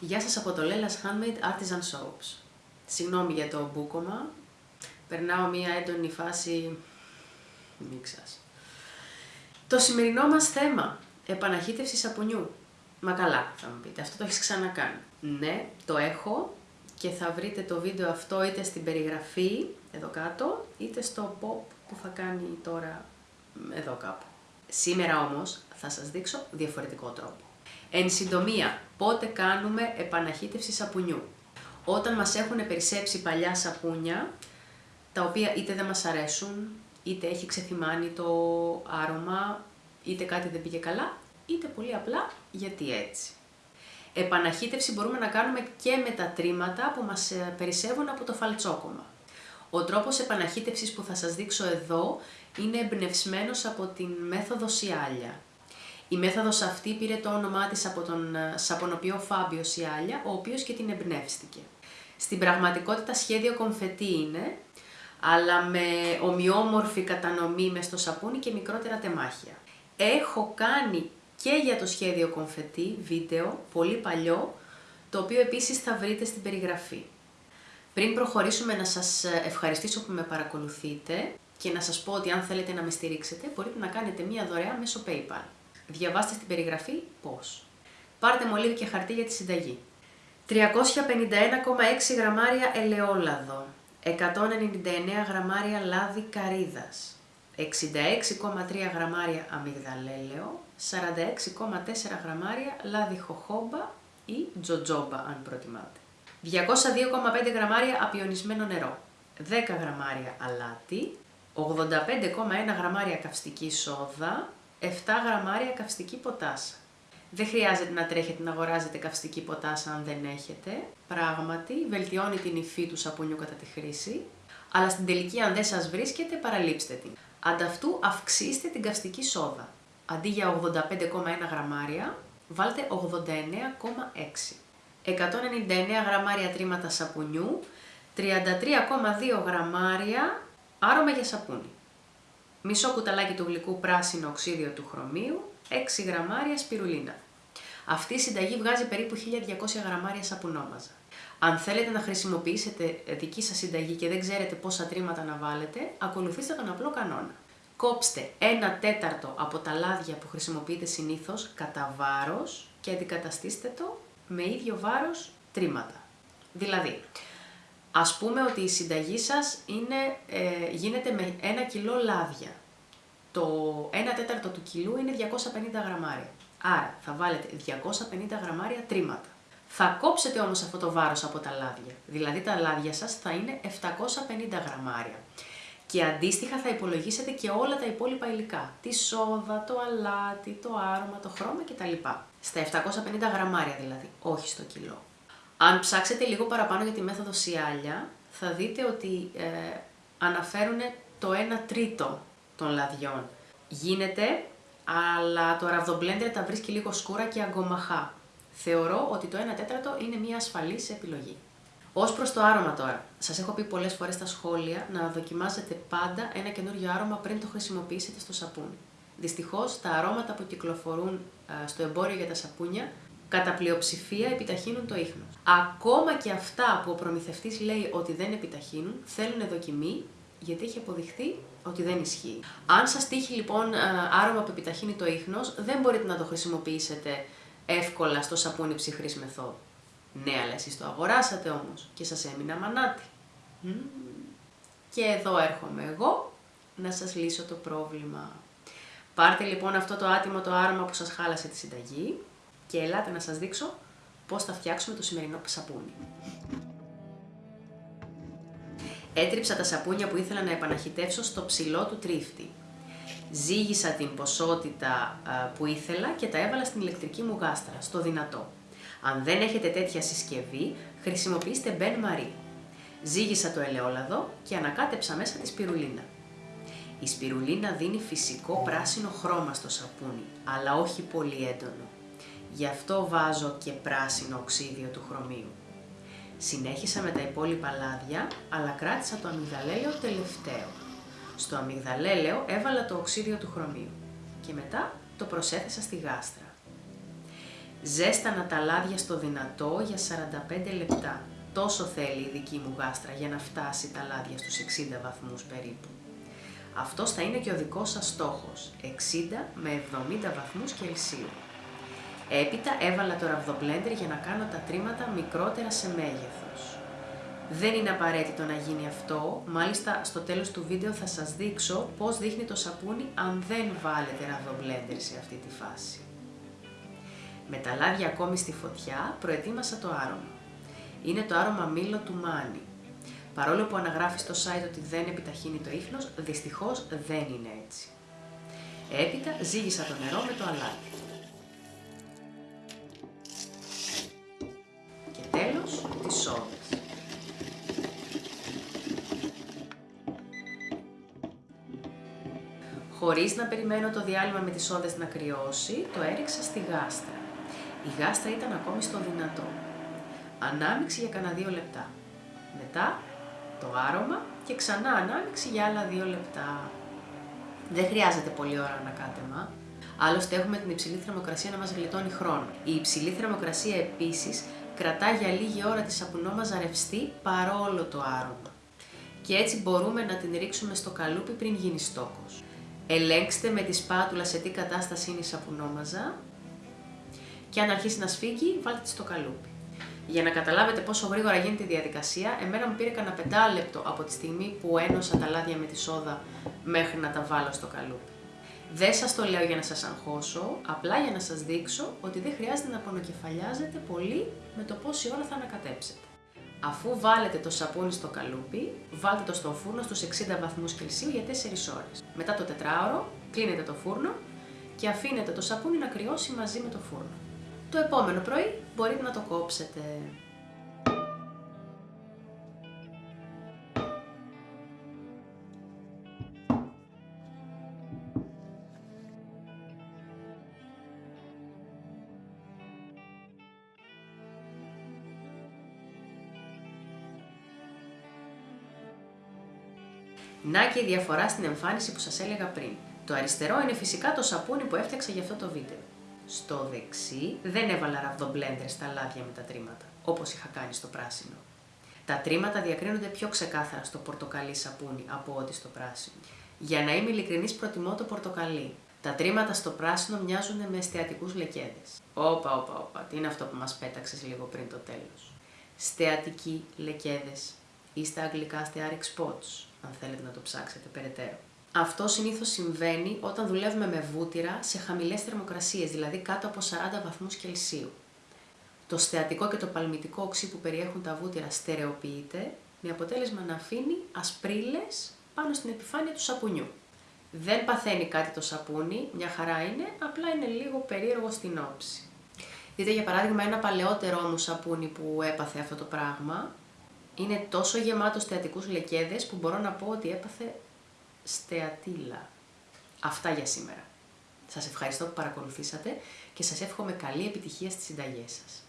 Γεια σας από το Lella's Handmade Artisan Soaps. Συγγνώμη για το μπούκομα. Περνάω μία έντονη φάση μίξας. Το σημερινό μας θέμα, επαναχύτευσης σαπουνιού. Μα καλά, θα μου πείτε, αυτό το έχεις ξανακάνει. Ναι, το έχω και θα βρείτε το βίντεο αυτό είτε στην περιγραφή, εδώ κάτω, είτε στο pop που θα κάνει τώρα εδώ κάπου. Σήμερα όμως θα σας δείξω διαφορετικό τρόπο. Εν συντομία, πότε κάνουμε επαναχύτευση σαπουνιού; Όταν μας έχουν περισσέψει παλιά σαπούνια, τα οποία είτε δεν μας αρέσουν, είτε έχει ξεθυμάνει το άρωμα, είτε κάτι δεν πήγε καλά, είτε πολύ απλά γιατί έτσι. Επαναχύτευση μπορούμε να κάνουμε και με τα τρίματα που μας ε, περισσεύουν από το φαλτσόκομα. Ο τρόπος επαναχύτευσης που θα σας δείξω εδώ είναι εμπνευσμένος από την μέθοδο Σιάλια. Η μέθοδος αυτή πήρε το όνομά της από τον ε, σαπονοποιό Φάμπιος Σιάλια, ο οποίος και την εμπνεύστηκε. Στην πραγματικότητα σχέδιο κομφετή είναι, αλλά με ομοιόμορφη κατανομή μες στο σαπούνι και μικρότερα τεμάχια. Έχω κάνει και για το σχέδιο κομφετή βίντεο, πολύ παλιό, το οποίο επίσης θα βρείτε στην περιγραφή. Πριν προχωρήσουμε να σας ευχαριστήσω που με παρακολουθείτε και να σας πω ότι αν θέλετε να με στηρίξετε μπορείτε να κάνετε μία δωρεά μέσω PayPal. Διαβάστε στην περιγραφή πώς. Πάρτε μολύβι και χαρτί για τη συνταγή. 351,6 γραμμάρια ελαιόλαδο, 199 γραμμάρια λάδι καρύδας, 66,3 γραμμάρια αμυγδαλέλαιο, 46,4 γραμμάρια λάδι χοχόμπα ή τζοτζόμπα αν προτιμάτε. 202,5 γραμμάρια απιονισμένο νερό, 10 γραμμάρια αλάτι, 85,1 γραμμάρια καυστική σόδα, 7 γραμμάρια καυστική ποτάσα. Δεν χρειάζεται να τρέχετε να αγοράζετε καυστική ποτάσα αν δεν έχετε. Πράγματι, βελτιώνει την υφή του σαπουνιού κατά τη χρήση, αλλά στην τελική αν δεν σας βρίσκεται παραλείψτε την. Ανταυτού αυξήστε την καυστική σόδα. Αντί για 85,1 γραμμάρια, βάλτε 89,6. 199 γραμμάρια τρίματα σαπουνιού, 33,2 γραμμάρια άρωμα για σαπούνι. Μισό κουταλάκι του γλυκού πράσινο οξύδιο του χρωμίου, 6 γραμμάρια σπιρουλίνα. Αυτή η συνταγή βγάζει περίπου 1200 γραμμάρια σαπουνόμαζα. Αν θέλετε να χρησιμοποιήσετε δική σας συνταγή και δεν ξέρετε πόσα τρίματα να βάλετε, ακολουθήστε τον απλό κανόνα. Κόψτε ένα τέταρτο από τα λάδια που χρησιμοποιείτε συνήθως κατά βάρος και αντικαταστήστε το με ίδιο βάρος τρίματα. Δηλαδή, ας πούμε ότι η συνταγή σας είναι, ε, γίνεται με ένα κιλό λάδια. Το 1 τέταρτο του κιλού είναι 250 γραμμάρια. Άρα θα βάλετε 250 γραμμάρια τρίματα. Θα κόψετε όμως αυτό το βάρος από τα λάδια. Δηλαδή τα λάδια σας θα είναι 750 γραμμάρια. Και αντίστοιχα θα υπολογίσετε και όλα τα υπόλοιπα υλικά. Τη σόδα, το αλάτι, το άρωμα, το χρώμα κτλ. Στα 750 γραμμάρια δηλαδή, όχι στο κιλό. Αν ψάξετε λίγο παραπάνω για τη μέθοδο Σιάλια, θα δείτε ότι ε, αναφέρουν το 1 τρίτο των λαδιών. Γίνεται, αλλά το ραβδομπλέντερ τα βρίσκει λίγο σκούρα και αγκομαχά. Θεωρώ ότι το 1 τέταρτο είναι μια ασφαλής επιλογή. Ω προς το άρωμα τώρα. Σας έχω πει πολλές φορές στα σχόλια να δοκιμάζετε πάντα ένα καινούριο άρωμα πριν το χρησιμοποιήσετε στο σαπούνι. Δυστυχώς τα αρώματα που κυκλοφορούν στο εμπόριο για τα σαπούνια κατά πλειοψηφία επιταχύνουν το ίχνος. Ακόμα και αυτά που ο προμηθευτής λέει ότι δεν επιταχύνουν, θέλουν δοκιμή, γιατί έχει αποδειχθεί ότι δεν ισχύει. Αν σας τύχει λοιπόν άρωμα που επιταχύνει το ίχνος, δεν μπορείτε να το χρησιμοποιήσετε εύκολα στο σαπούνι ψυχρής μεθόδου. Ναι, αλλά εσείς το αγοράσατε όμως και σας έμεινα μανάτι. Και εδώ έρχομαι εγώ να σας λύσω το πρόβλημα. Πάρτε λοιπόν αυτό το άτιμο το άρωμα που σας χάλασε τη συνταγή και ελάτε να σας δείξω πώς θα φτιάξουμε το σημερινό σαπούνι. Έτριψα τα σαπούνια που ήθελα να επαναχυτεύσω στο ψηλό του τρίφτη. Ζήγησα την ποσότητα που ήθελα και τα έβαλα στην ηλεκτρική μου γάστρα, στο δυνατό. Αν δεν έχετε τέτοια συσκευή, χρησιμοποιήστε μπεν μαρί. Ζήγησα το ελαιόλαδο και ανακάτεψα μέσα τη σπιρουλίνα. Η σπιρουλίνα δίνει φυσικό πράσινο χρώμα στο σαπούνι, αλλά όχι πολύ έντονο. Γι' αυτό βάζω και πράσινο οξύδιο του χρωμίου. Συνέχισα με τα υπόλοιπα λάδια, αλλά κράτησα το αμυγδαλέλαιο τελευταίο. Στο αμυγδαλέλαιο έβαλα το οξύδιο του χρωμίου και μετά το προσέθεσα στη γάστρα. Ζέστανα τα λάδια στο δυνατό για 45 λεπτά. Τόσο θέλει η δική μου γάστρα για να φτάσει τα λάδια στους 60 βαθμούς περίπου. Αυτός θα είναι και ο δικός σας στόχος, 60 με 70 βαθμούς Κελσίου. Έπειτα έβαλα το ραβδομπλέντερ για να κάνω τα τρίματα μικρότερα σε μέγεθος. Δεν είναι απαραίτητο να γίνει αυτό, μάλιστα στο τέλος του βίντεο θα σας δείξω πώς δείχνει το σαπούνι αν δεν βάλετε ραβδομπλέντερ σε αυτή τη φάση. Με τα λάδια ακόμη στη φωτιά προετοίμασα το άρωμα. Είναι το άρωμα μήλο του Μάνι. Παρόλο που αναγράφει στο site ότι δεν επιταχύνει το ίχνος, δυστυχώς δεν είναι έτσι. Έπειτα ζύγισα το νερό με το αλάτι. Χωρίς να περιμένω το διάλειμμα με τις σόδες να κρυώσει, το έριξα στη γάστρα. Η γάστρα ήταν ακόμη στο δυνατό. Ανάμιξη για κανένα δύο λεπτά. Μετά το άρωμα και ξανά ανάμιξη για άλλα δύο λεπτά. Δεν χρειάζεται πολλή ώρα ανακάτεμα. Άλλωστε έχουμε την υψηλή θερμοκρασία να μας γλιτώνει χρόνο. Η υψηλή θερμοκρασία επίσης κρατά για λίγη ώρα τη σαπουνόμαζα ρευστή παρόλο το άρωμα. Και έτσι μπορούμε να την ρίξουμε στο καλούπι πριν γίνει στόκος. Ελέγξτε με τη σπάτουλα σε τι κατάσταση είναι η σαπουνόμαζα και αν αρχίσει να σφίγγει, βάλτε τη στο καλούπι. Για να καταλάβετε πόσο γρήγορα γίνεται η διαδικασία, εμένα μου πήρε κανένα πεντάλεπτο από τη στιγμή που ένωσα τα λάδια με τη σόδα μέχρι να τα βάλω στο καλούπι. Δεν σας το λέω για να σας αγχώσω, απλά για να σας δείξω ότι δεν χρειάζεται να πονοκεφαλιάζετε πολύ με το πόση ώρα θα ανακατέψετε. Αφού βάλετε το σαπούνι στο καλούπι, βάλτε το στο φούρνο στους 60 βαθμούς Κελσίου για 4 ώρες. Μετά το τετράωρο, κλείνετε το φούρνο και αφήνετε το σαπούνι να κρυώσει μαζί με το φούρνο. Το επόμενο πρωί μπορείτε να το κόψετε. Να και η διαφορά στην εμφάνιση που σας έλεγα πριν. Το αριστερό είναι φυσικά το σαπούνι που έφτιαξα για αυτό το βίντεο. Στο δεξί δεν έβαλα ραβδομπλέντερ στα λάδια με τα τρίματα, όπως είχα κάνει στο πράσινο. Τα τρίματα διακρίνονται πιο ξεκάθαρα στο πορτοκαλί σαπούνι από ό,τι στο πράσινο. Για να είμαι ειλικρινής προτιμώ το πορτοκαλί. Τα τρίματα στο πράσινο μοιάζουν με εστιατικούς λεκέδες. Όπα, όπα, όπα, τι είναι αυτό που μας πέταξες λίγο πριν το τέλος. Στεατικοί λεκέδες ή στα αγγλικά stearic spots, αν θέλετε να το ψάξετε περαιτέρω. Αυτό συνήθως συμβαίνει όταν δουλεύουμε με βούτυρα σε χαμηλές θερμοκρασίες, δηλαδή κάτω από 40 βαθμούς Κελσίου. Το στεατικό και το παλμητικό οξύ που περιέχουν τα βούτυρα στερεοποιείται, με αποτέλεσμα να αφήνει ασπρίλες πάνω στην επιφάνεια του σαπουνιού. Δεν παθαίνει κάτι το σαπούνι, μια χαρά είναι, απλά είναι λίγο περίεργο στην όψη. Δείτε για παράδειγμα ένα παλαιότερο μου σαπούνι που έπαθε αυτό το πράγμα. Είναι τόσο γεμάτος στεατικούς λεκέδες που μπορώ να πω ότι έπαθε στεατήλα. Αυτά για σήμερα. Σας ευχαριστώ που παρακολουθήσατε και σας εύχομαι καλή επιτυχία στις συνταγές σας.